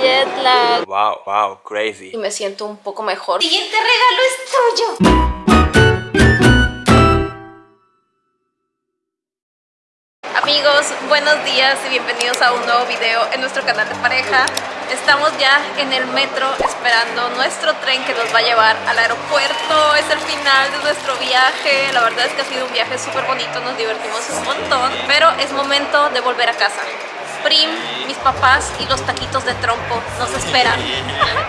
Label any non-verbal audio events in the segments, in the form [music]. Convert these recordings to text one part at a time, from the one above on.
jet lag. Wow, wow, crazy. Y me siento un poco mejor. Siguiente regalo es tuyo. Amigos, buenos días y bienvenidos a un nuevo video en nuestro canal de pareja. Estamos ya en el metro esperando nuestro tren que nos va a llevar al aeropuerto. Es el final de nuestro viaje. La verdad es que ha sido un viaje súper bonito, nos divertimos un montón. Pero es momento de volver a casa. Prim, mis papás y los taquitos de trompo nos esperan.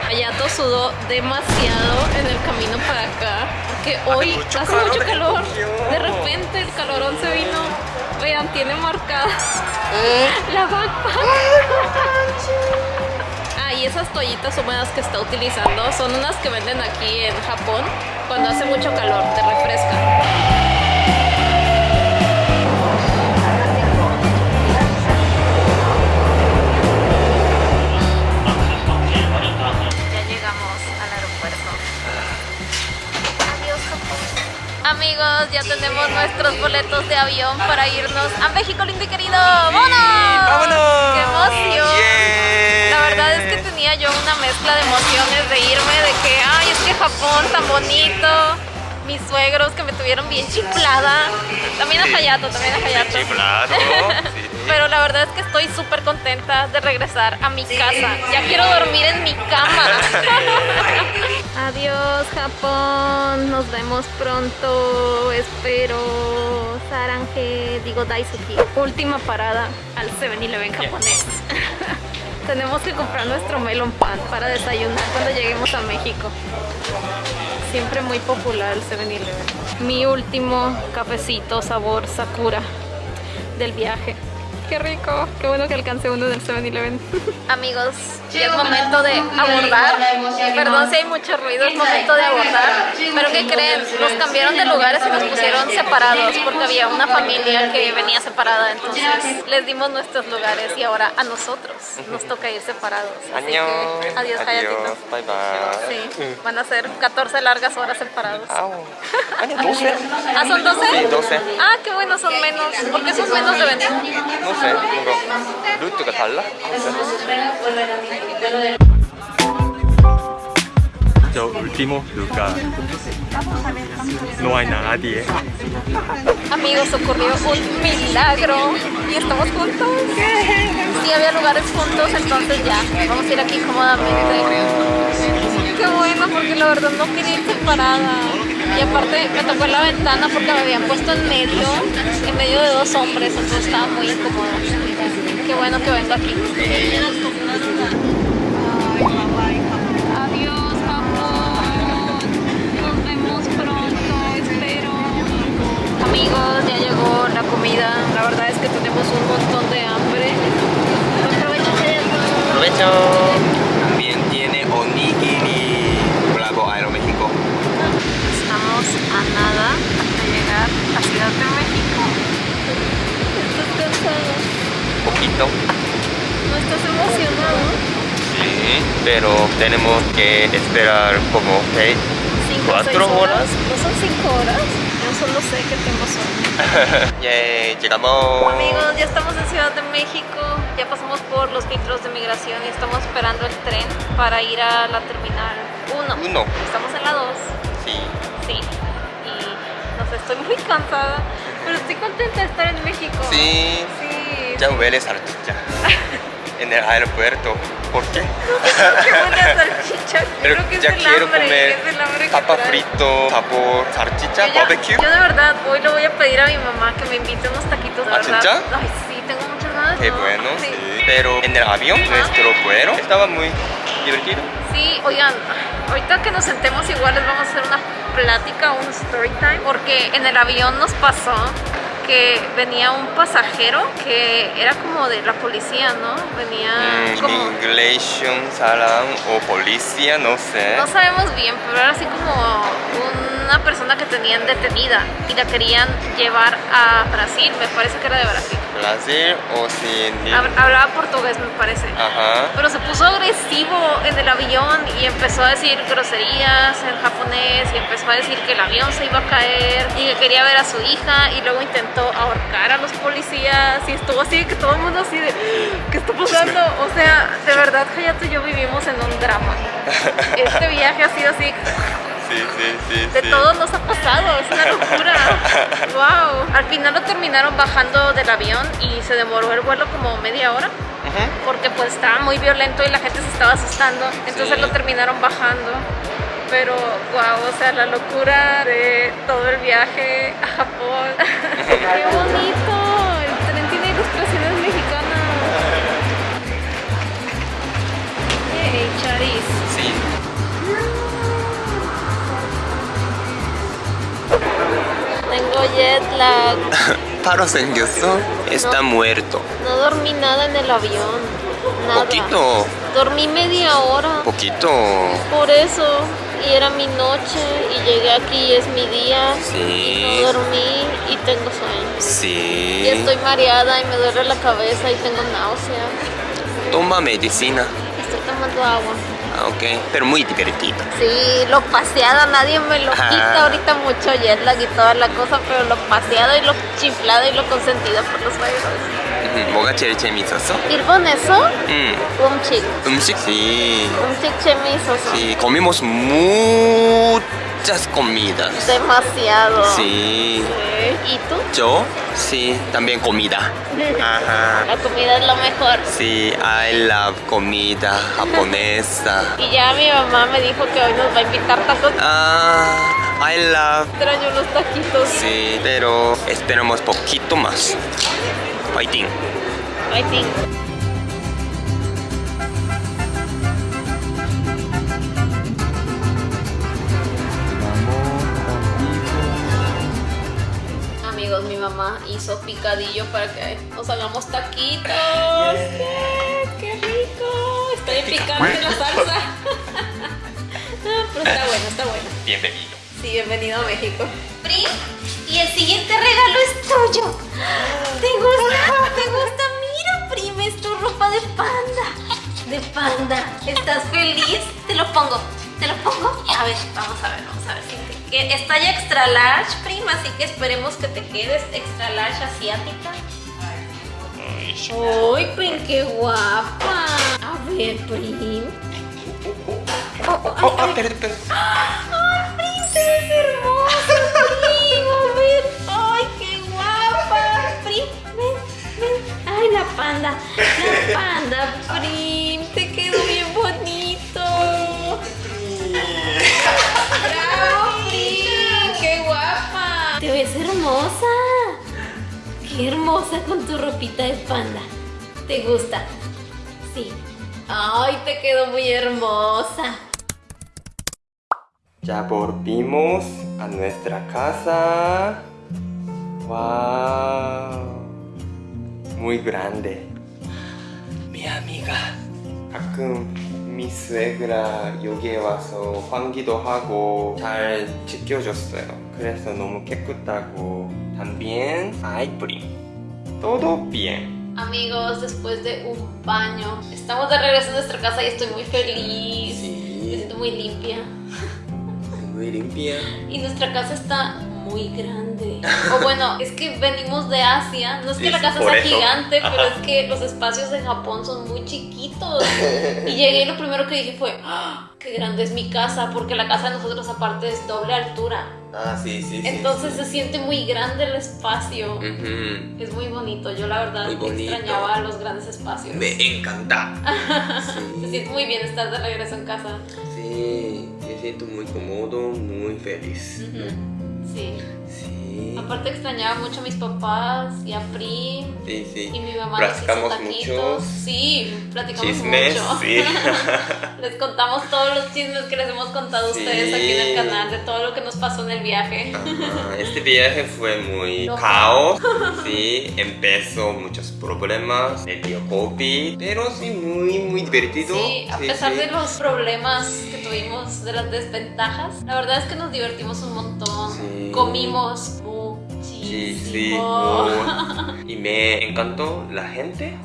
Hayato [laughs] sudó demasiado en el camino para acá porque hoy mucho hace calor, mucho calor. Dios. De repente el calorón se vino. Vean, tiene marcada la backpack. Ah, y esas toallitas húmedas que está utilizando son unas que venden aquí en Japón cuando hace mucho calor, te refrescan. Amigos, ya tenemos nuestros boletos de avión para irnos a México lindo y querido. ¡Vámonos! ¡Vámonos! ¡Qué emoción! Yeah. La verdad es que tenía yo una mezcla de emociones de irme, de que, ay, es que Japón tan bonito. Mis suegros que me tuvieron bien chiflada. También a Hayato, también a Hayato. Claro. [laughs] Sí. Pero la verdad es que estoy súper contenta de regresar a mi casa. Ya quiero dormir en mi cama. [laughs] Adiós, Japón. Nos vemos pronto. Espero. Sarange, digo Daisuki. Última parada al 7-Eleven japonés. [laughs] Tenemos que comprar nuestro melon pan para desayunar cuando lleguemos a México. Siempre muy popular el 7-Eleven. Mi último cafecito sabor Sakura del viaje. Qué rico, qué bueno que alcancé uno del 7-Eleven. [laughs] Amigos, ya es momento de abordar. Perdón si hay mucho ruido, es momento de abordar. Pero ¿qué creen? Nos cambiaron de lugares y nos pusieron separados porque había una familia que venía separada. Entonces les dimos nuestros lugares y ahora a nosotros nos toca ir separados. Así que adiós, Hayatito. Bye bye. Sí, van a ser 14 largas horas separados. Au. Año 12. ¿Ah, son 12? Sí, 12. Ah, qué bueno, son menos. ¿Por qué son menos de 20? No sé, 뭔가 루트가 달라? 저 último lugar. No hay nadie. Amigos, ocurrió un milagro y estamos juntos. Sí, había lugares juntos, entonces ya, vamos a ir aquí cómodamente. Qué bueno, porque la verdad no quería ir separada. y aparte me tocó en la ventana porque me habían puesto en medio, en medio de dos hombres, entonces estaba muy incómodo. Qué bueno que vengo aquí. Adiós, Japón. Nos vemos pronto, espero. Amigos, ya llegó la comida. La verdad es que tenemos un montón de hambre. Aprovecho. También tiene onigiri. Bravo, Aeroméxico. Estamos a nada de llegar a Ciudad de México. ¿Estás cansado? Poquito. ¿No estás emocionado? Sí, pero tenemos que esperar como seis, ¿Cinco o seis cuatro horas. ¿No son cinco horas? Yo solo sé que tengo sueño. [laughs] Llegamos. Amigos, ya estamos en Ciudad de México, ya pasamos por los filtros de migración y estamos esperando el tren para ir a la terminal 1. Uno. Estamos en la 2, Sí. sí. Y no sé, estoy muy cansada, pero estoy contenta de estar en México. Sí. Sí. Ya huele salchicha [laughs] en el aeropuerto. ¿Por qué? [laughs] Qué buena salchicha. [laughs] Pero Creo que es ya el quiero hambre, comer es el hambre papa frito, sabor salchicha, Yo ya- barbecue. Yo de verdad hoy le voy a pedir a mi mamá que me invite unos taquitos de ¿Ah, verdad. Ay, sí, tengo muchas ganas. Qué ¿no? bueno, Sí. sí. Pero en el avión, nuestro vuelo estaba muy divertido. Sí, oigan, ahorita que nos sentemos igual les vamos a hacer una plática, un story time, porque en el avión nos pasó que venía un pasajero que era como de la policía, ¿no? Venía Mm, como... Immigration, salam o policía, no sé. No sabemos bien, pero era así como una persona que tenían detenida y la querían llevar a Brasil, me parece que era de Brasil. Brasil o sin... Hab- Hablaba portugués, me parece. Ajá. Pero se puso agresivo en el avión y empezó a decir groserías en japonés y empezó a decir que el avión se iba a caer y que quería ver a su hija y luego intentó ahorcar a los policías y estuvo así que todo el mundo así de ¿qué está pasando? O sea, de verdad Hayato y yo vivimos en un drama. [laughs] Este viaje ha sido así Sí, sí, sí. de sí. todos nos ha pasado, es una locura. [laughs] wow. Al final lo terminaron bajando del avión y se demoró el vuelo como media hora porque pues estaba muy violento y la gente se estaba asustando. Entonces Sí. lo terminaron bajando. Pero wow, o sea, la locura de todo el viaje a Japón. [laughs] [laughs] ¡Qué bonito! El tren tiene ilustraciones mexicanas. ¡Hey, Charis! Tengo jet lag. [laughs] Paro Sengyusu está muerto. No dormí nada en el avión. Nada. Poquito. Dormí media hora. Poquito. Por eso. Y era mi noche y llegué aquí y es mi día. Sí. Dormí y tengo sueño. Sí. Y estoy mareada y me duele la cabeza y tengo náusea. Toma medicina. Estoy tomando agua. Ah, ok. Pero muy divertido. Sí, lo paseado nadie me lo Ajá. quita. Ahorita mucho jet lag y toda la cosa, pero lo paseado y lo chiflado y lo consentido por los suegros. 음, 뭐가 제일 재밌었어? 일본에서 음, 음식, 음식? Sí. 음식 재미있어서 Sí, comimos muchas comidas. demasiado. Sí. Sí. ¿Y tú? Yo, sí, también comida. [laughs] Ajá. La comida es lo mejor. Sí, I love comida japonesa. [laughs] Y ya mi mamá me dijo que hoy nos va a invitar tacos. Ah, I love. Extraño los taquitos. Sí, pero esperamos poquito más. Fighting. I hizo picadillo para que nos hagamos taquitos. ¡Qué, qué rico! Estoy picando la salsa. [laughs] Ah, Pero está bueno, está bueno. Bienvenido. Sí, bienvenido a México. Prim, y el siguiente regalo es tuyo. ¿Te gusta? ¿Te gusta? Mira, Prim, es tu ropa de panda. De panda. ¿Estás feliz? Te lo pongo. ¿Te lo pongo? A ver, vamos a ver, vamos a ver queda. Está ya extra large, Prim, así que esperemos que te quedes extra large asiática. ¡Ay, Prim, qué guapa! A ver, Prim. Oh, oh, ay, Oh, ah, perdón, perdón. ¡Ay, Prim, te ves hermosa, Prim! A ver, ¡ay, qué guapa! Prim, ven, ven. ¡Ay, la panda! La panda, Prim, Te ves hermosa. ¡Qué hermosa con tu ropita de panda! ¿Te gusta? Sí. ¡Ay, te quedó muy hermosa! Ya volvimos a nuestra casa. ¡Wow! Muy grande. Mi amiga. 가끔 mi suegra 여기에 와서 환기도 하고 잘 지켜줬어요. 그래서 너무 깨끗하고 también hay prim. Todo bien. Amigos, después de un baño, estamos de regreso a nuestra casa y estoy muy feliz. Me Sí. siento muy limpia. Muy limpia. Y nuestra casa está muy grande. O bueno, [laughs] es que venimos de Asia. No es que Sí, la casa sea eso. gigante, pero es que los espacios de Japón son muy chiquitos. Y [laughs] llegué y lo primero que dije fue, ¡Ah! qué grande es mi casa, porque la casa de nosotros aparte es doble altura. Ah, sí, sí, sí. Entonces se siente muy grande el espacio. Es muy bonito. Yo la verdad extrañaba los grandes espacios. Me encanta. [laughs] Se siente muy bien estar de regreso en casa. Sí, me siento muy cómodo, muy feliz. Sí. Sí. Aparte extrañaba mucho a mis papás y a Prim Sí, sí. y mi mamá nos hizo Platicamos taquitos. Sí, platicamos chismes, mucho. sí. [laughs] les contamos todos los chismes que les hemos contado a Sí. ustedes aquí en el canal de todo lo que nos pasó en el viaje. Ajá, Este viaje fue muy Loco. caos, [laughs] sí, empezó muchos problemas, el dio COVID, pero sí muy, muy divertido. Sí, a pesar de los problemas que tuvimos, de las desventajas, la verdad es que nos divertimos un montón. Sí. Comimos Sí, sí, muchísimo. y me encantó la gente.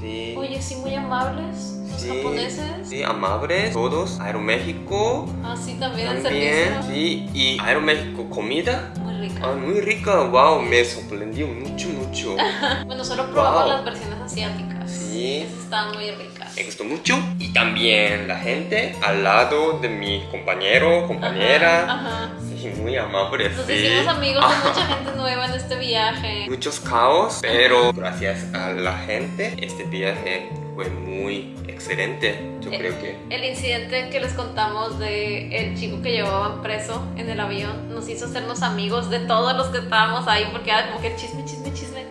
Sí. Oye, sí, muy amables. Japoneses. sí, amables, todos. Aeroméxico Ah, sí, también, también. Sí, y Aeroméxico comida. Muy rica. Ah, muy rica, wow, me sorprendió mucho, mucho. [laughs] Bueno, solo probamos Wow. las versiones asiáticas. Sí. Esas estaban muy ricas. Me gustó mucho. Y también la gente al lado de mi compañero, compañera. Ajá, ajá. Sí, muy amable, Nos sí. hicimos amigos de Ajá. mucha gente nueva en este viaje. Muchos caos, pero gracias a la gente, este viaje fue muy excelente. Yo Eh, creo que. El incidente que les contamos de el chico que llevaban preso en el avión nos hizo hacernos amigos de todos los que estábamos ahí porque era como que chisme, chisme, chisme.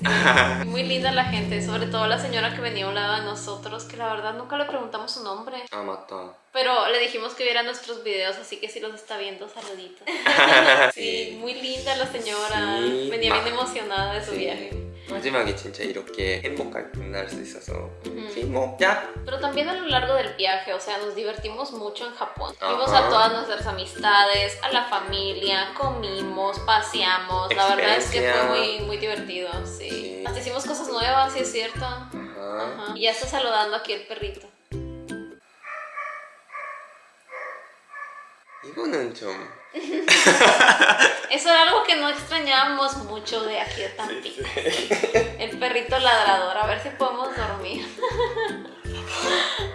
Sí, [laughs] muy linda la gente, sobre todo la señora que venía a un lado de nosotros, que la verdad nunca le preguntamos su nombre, Ah, mata. pero le dijimos que viera nuestros videos, así que si los está viendo, saluditos. [laughs] Sí, muy linda la señora, Sí, venía bien ma- emocionada de su viaje. 마지막에 진짜 이렇게 행복하게 끝날 수 있어서 Ujú. sí, 뭐, ya. Pero también a lo largo del viaje, o sea, nos divertimos mucho en Japón. Ajá. Vimos a todas nuestras amistades, a la familia, comimos, paseamos. La verdad es que fue Experiencia. muy, muy divertido, sí. Sí. Hasta hicimos cosas nuevas, sí es cierto. Ajá. Ajá. Y ya está saludando aquí el perrito. 이거는 좀 [laughs] Eso era algo que no extrañábamos mucho de aquí de Tampico. El perrito ladrador, a ver si podemos dormir.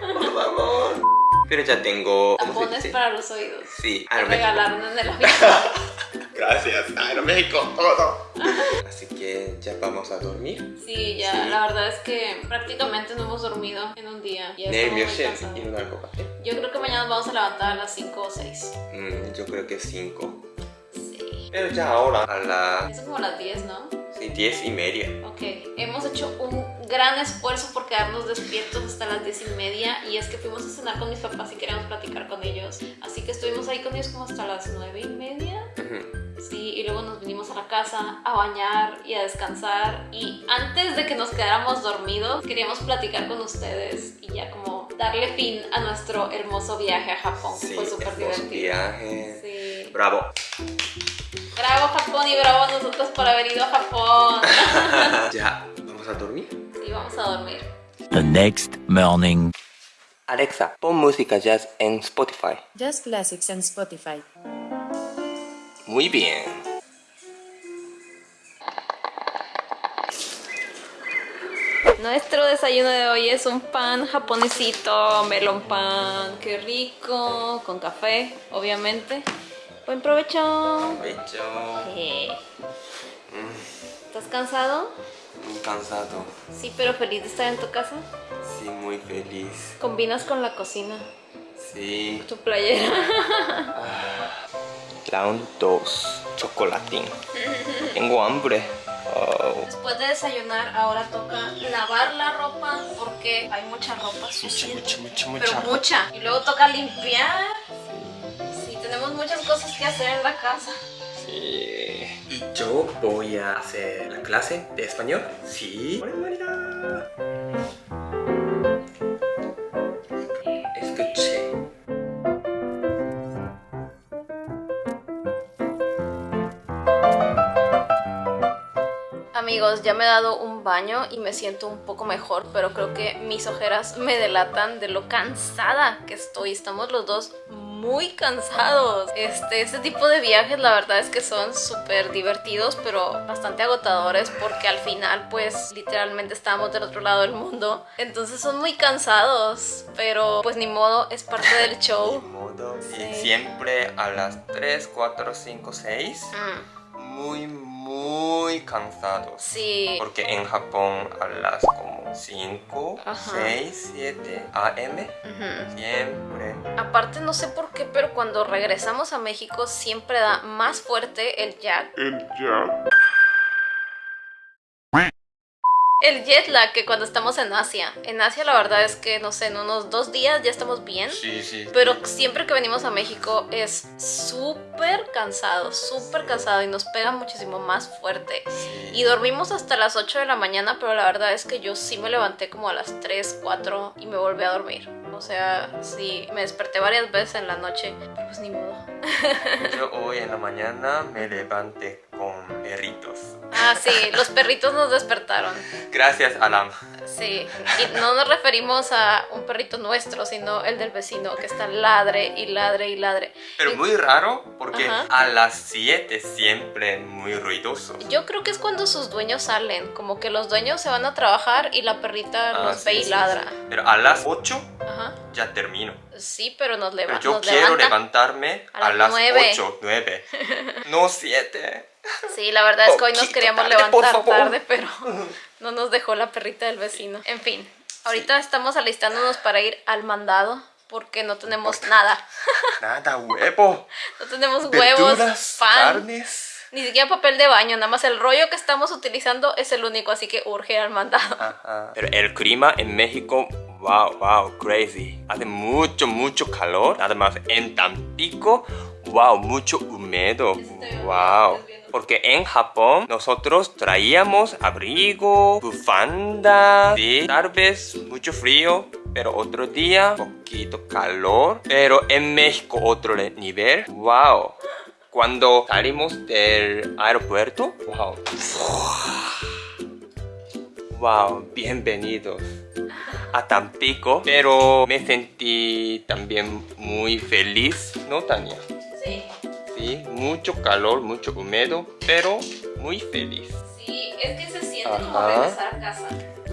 por favor. pero ya tengo... Tampones para los oídos. Sí. me regalaron en el avión. [laughs] Gracias, ah, Aeroméxico, todo. [laughs] Así que ya vamos a dormir. Sí, ya, sí. la verdad es que prácticamente no hemos dormido en un día. Nervios y una copa. Yo creo que mañana nos vamos a levantar a las 5 o 6. Mm, yo creo que 5. Sí. Pero ya ahora a las... Es como las 10, ¿no? Sí, 10 y media. Ok, hemos hecho un gran esfuerzo por quedarnos despiertos hasta las 10 y media. Y es que fuimos a cenar con mis papás y queríamos platicar con ellos. Así que estuvimos ahí con ellos como hasta las 9 y media. Sí, y luego nos vinimos a la casa a bañar y a descansar. Y antes de que nos quedáramos dormidos, queríamos platicar con ustedes y ya como darle fin a nuestro hermoso viaje a Japón, que Sí, fue súper divertido. viaje. Sí. Bravo. Bravo Japón y bravo a nosotros por haber ido a Japón. [laughs] ya, vamos a dormir. Vamos a dormir. The next morning. Alexa, pon música jazz en Spotify. Just Classics and Spotify. Muy bien. Nuestro desayuno de hoy es un pan japonesito, melón pan, qué rico, con café, obviamente. Buen provecho. Hecho. Eh. ¿Estás cansado? Muy cansado. Sí, pero feliz de estar en tu casa. Sí, muy feliz. Combinas con la cocina, Sí. tu playera. [laughs] Round 2. Chocolatín. [laughs] Tengo hambre. Oh. Después de desayunar, ahora toca lavar la ropa porque hay mucha ropa sucia. mucha, mucha, Pero mucha. Y luego toca limpiar. Sí, tenemos muchas cosas que hacer en la casa. Sí. Yo voy a hacer la clase de español. Sí. Escuché. Amigos, ya me he dado un baño y me siento un poco mejor, pero creo que mis ojeras me delatan de lo cansada que estoy. Estamos los dos cansados. Este, este tipo de viajes la verdad es que son súper divertidos, pero bastante agotadores porque al final pues literalmente estamos del otro lado del mundo. Entonces son muy cansados, pero pues ni modo, es parte del [laughs] show. modo. Sí. Y siempre a las 3, 4, 5, 6. Mm, Muy, muy cansados. sí. Porque en Japón a las como 5, Ajá. 6, 7 AM. Siempre. Aparte no sé por qué, pero cuando regresamos a México siempre da más fuerte el jet. El jet lag que cuando estamos en Asia. En Asia la verdad es que, no sé, en unos dos días ya estamos bien. Sí, sí. Pero siempre que venimos a México es súper cansado, súper cansado y nos pega muchísimo más fuerte. Sí. Y dormimos hasta las 8 de la mañana, pero la verdad es que yo sí me levanté como a las 3, 4 y me volví a dormir. O sea, sí, me desperté varias veces en la noche, pero pues ni modo. [laughs] Yo hoy en la mañana me levanté con perritos. Ah, sí, los perritos nos despertaron. Gracias, Alan. Sí, y no nos referimos a un perrito nuestro, sino el del vecino que está ladre y ladre y ladre. Pero muy raro porque Ajá. a las 7 siempre muy ruidoso. Yo creo que es cuando sus dueños salen, como que los dueños se van a trabajar y la perrita Ah, los sí, ve y sí, ladra. sí. Pero a las 8 Ajá. ya termino. Sí, pero nos, leva Pero yo nos quiero levanta. levantarme a las las nueve. 8, 9. [laughs] no 7. Sí, la verdad es que hoy nos queríamos tarde, levantar tarde, pero [laughs] no nos dejó la perrita del vecino. En fin, ahorita estamos alistándonos para ir al mandado porque no tenemos nada. [laughs] Nada, huevo. No tenemos huevos, Verduras, pan, carnes. ni siquiera papel de baño, nada más el rollo que estamos utilizando es el único, así que urge al mandado. Ajá. Pero el clima en México, wow, wow, crazy. Hace mucho, mucho calor. Nada más en Tampico, wow, mucho húmedo. Wow. Porque en Japón nosotros traíamos abrigo, bufanda, sí, tal vez mucho frío, pero otro día poquito calor. Pero en México otro nivel, wow. Cuando salimos del aeropuerto, wow, Wow, bienvenidos a Tampico, pero me sentí también muy feliz, ¿no, Tania? Sí, Sí, mucho calor, mucho húmedo, pero muy feliz. sí, es que se siente como regresar a casa.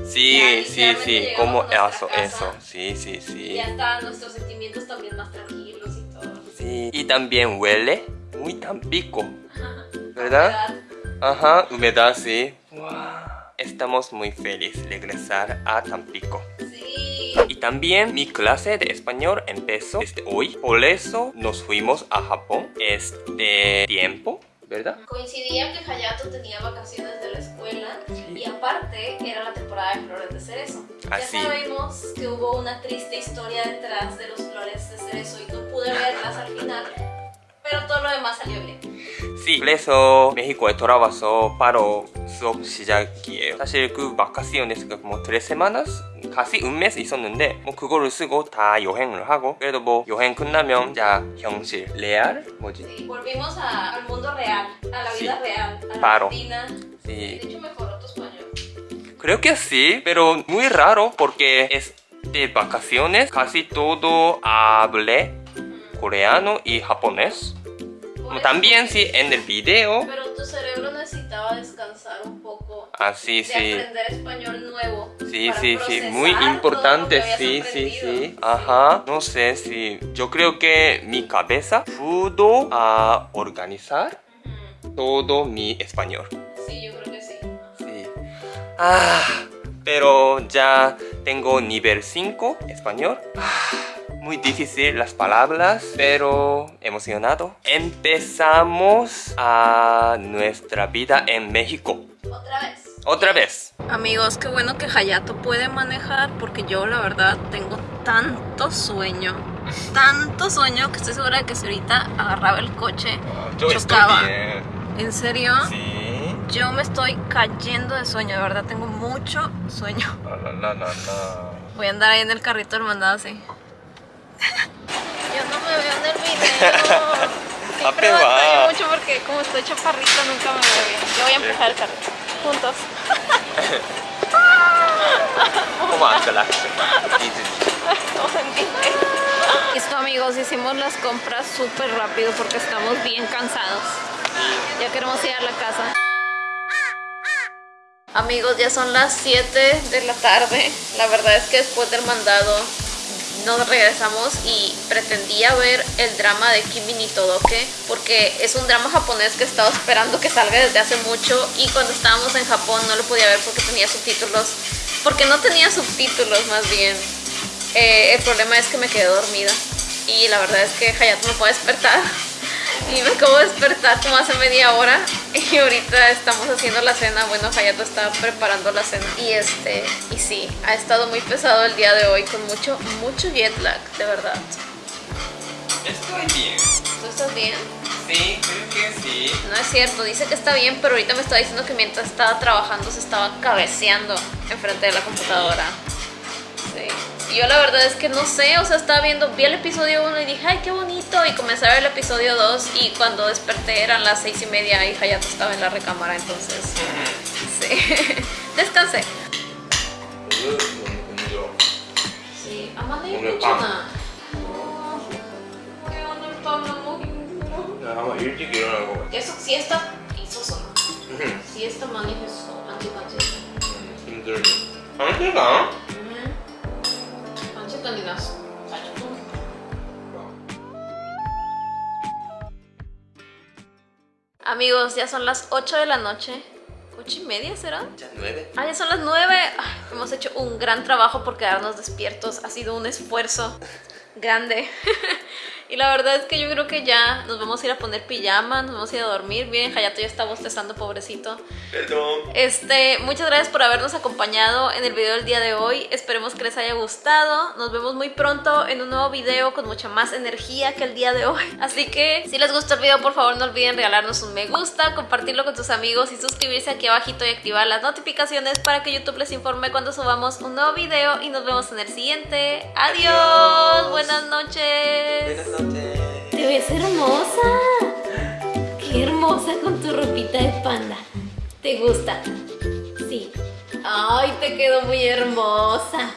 Sí, Ya, sí, sí, como eso, casa. eso, sí, sí, sí. están nuestros sentimientos también más tranquilos y todo. Sí, y también huele muy Tampico, ¿verdad? Ajá, humedad, sí. Wow. Estamos muy felices de regresar a Tampico. Y también mi clase de español empezó desde hoy. Por eso nos fuimos a Japón este tiempo, ¿verdad? Coincidía que Hayato tenía vacaciones de la escuela Sí. y aparte era la temporada de flores de cerezo. Así. Ya sabemos que hubo una triste historia detrás de los flores de cerezo y no pude verlas al final, pero todo lo demás salió bien. Sí. 그래서 메xi코에 돌아와서 바로 수업 시작이에요. 사실 그 바카시온에스가 뭐 semanas 가시 은메스 있었는데 뭐 그거를 쓰고 다 여행을 하고 그래도 뭐 여행 끝나면 자 형실 레알 뭐지? Sí, volvimos a- al mundo real, a la vida Sí. real, a la Paro. rutina. Sí. De hecho mejoró tu español. Creo que sí, pero muy raro porque es de vacaciones casi todo hablé coreano y japonés. También sí en el video. Pero tu cerebro necesitaba descansar un poco. Así sí. aprender español nuevo. Sí, sí, sí, muy importante, sí, sí, sí. Ajá, no sé si yo creo que mi cabeza pudo ah, organizar Ujú. todo mi español. Sí, yo creo que sí. Sí. Ah, pero ya tengo nivel 5 español. Ah, muy difícil las palabras, pero emocionado. Empezamos a nuestra vida en México. Otra vez. Otra vez. Amigos, qué bueno que Hayato puede manejar porque yo la verdad tengo tanto sueño, tanto sueño que estoy segura de que si ahorita agarraba el coche, chocaba. ¿En serio? Sí. Yo me estoy cayendo de sueño, de verdad tengo mucho sueño. No, no, no. Voy a andar ahí en el carrito del mandado así. Yo no me veo en el video. Siempre [laughs] Ape va. mucho porque como estoy chaparrita nunca me veo bien. Yo voy a empujar el carro. Juntos. ¿Cómo hace la Vamos en Disney. Listo amigos, hicimos las compras súper rápido porque estamos bien cansados. Ya queremos ir a la casa. Amigos, ya son las 7 de la tarde. La verdad es que después del mandado nos regresamos y pretendía ver el drama de Kimi ni Todoke porque es un drama japonés que he estado esperando que salga desde hace mucho y cuando estábamos en Japón no lo podía ver porque tenía subtítulos porque no tenía subtítulos más bien. Eh, el problema es que me quedé dormida y la verdad es que Hayato me puede despertar [laughs] y me acabo de despertar como hace media hora y ahorita estamos haciendo la cena. Bueno, Hayato está preparando la cena y este y sí, ha estado muy pesado el día de hoy con mucho mucho jet lag, de verdad. Estoy bien. ¿Tú estás bien? Sí, creo que sí. No es cierto, dice que está bien, pero ahorita me está diciendo que mientras estaba trabajando se estaba cabeceando enfrente de la computadora. Sí. Y yo la verdad es que no sé, o sea, estaba viendo, vi el episodio 1 y dije, ay, qué bonito. Y comencé a ver el episodio 2 y cuando desperté eran las seis y media y Hayato estaba en la recámara, entonces, sí, [laughs] descansé. Sí, Amanda y 오늘 Puchana. ¿Qué onda el pan, amor? 아마 일찍 일어날 것 같아. 계속 시에스타 있었어. 시에스타 많이 했어. 반지까지. 힘들네. 당신가? Amigos, ya son las 8 de la noche. ¿8 y media será? Ya nueve. Ah, ya son las 9. hemos hecho un gran trabajo por quedarnos despiertos. Ha sido un esfuerzo grande. [laughs] y la verdad es que yo creo que ya nos vamos a ir a poner pijama, nos vamos a ir a dormir. Bien, Hayato ya está bostezando, pobrecito. Perdón. Este, muchas gracias por habernos acompañado en el video del día de hoy. Esperemos que les haya gustado. Nos vemos muy pronto en un nuevo video con mucha más energía que el día de hoy. [laughs] Así que si les gustó el video, por favor no olviden regalarnos un me gusta, compartirlo con tus amigos y suscribirse aquí abajito y activar las notificaciones para que YouTube les informe cuando subamos un nuevo video y nos vemos en el siguiente. Adiós, Adiós. buenas noches. Buenas noches. Te ves hermosa. Qué hermosa con tu ropita de panda. ¿Te gusta? Sí. Ay, te quedó muy hermosa.